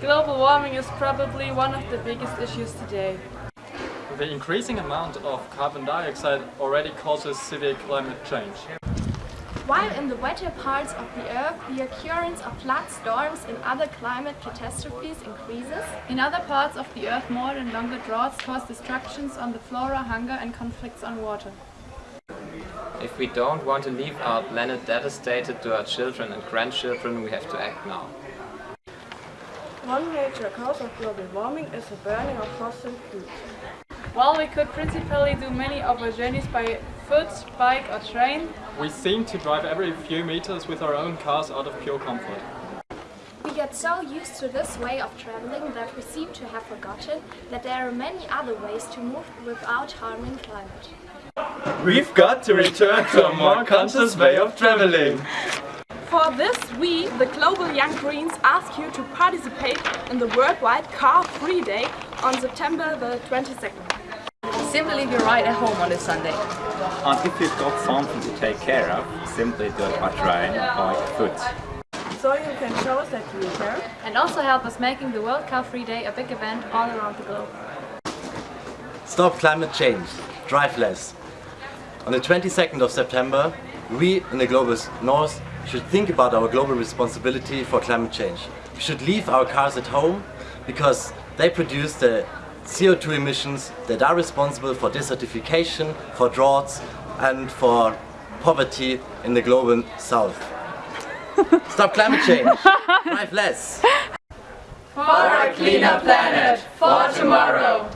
Global warming is probably one of the biggest issues today. The increasing amount of carbon dioxide already causes severe climate change. While in the wetter parts of the Earth the occurrence of flood storms and other climate catastrophes increases, in other parts of the Earth more and longer droughts cause destructions on the flora, hunger and conflicts on water. If we don't want to leave our planet devastated to our children and grandchildren, we have to act now. One major cause of global warming is the burning of fossil fuels. While we could principally do many of our journeys by foot, bike or train, we seem to drive every few meters with our own cars out of pure comfort. We get so used to this way of traveling that we seem to have forgotten that there are many other ways to move without harming climate. We've got to return to a more conscious way of traveling. For this, we, the Global Young Greens, ask you to participate in the worldwide Car Free Day on September the 22nd. Simply leave your ride at home on a Sunday. And if you've got something to take care of, simply do it by train or by foot. So you can show us that you care. And also help us making the World Car Free Day a big event all around the globe. Stop climate change. Drive less. On the 22nd of September, we in the Global North should think about our global responsibility for climate change. We should leave our cars at home because they produce the CO2 emissions that are responsible for desertification, for droughts and for poverty in the global south. Stop climate change! Drive less! For a cleaner planet, for tomorrow!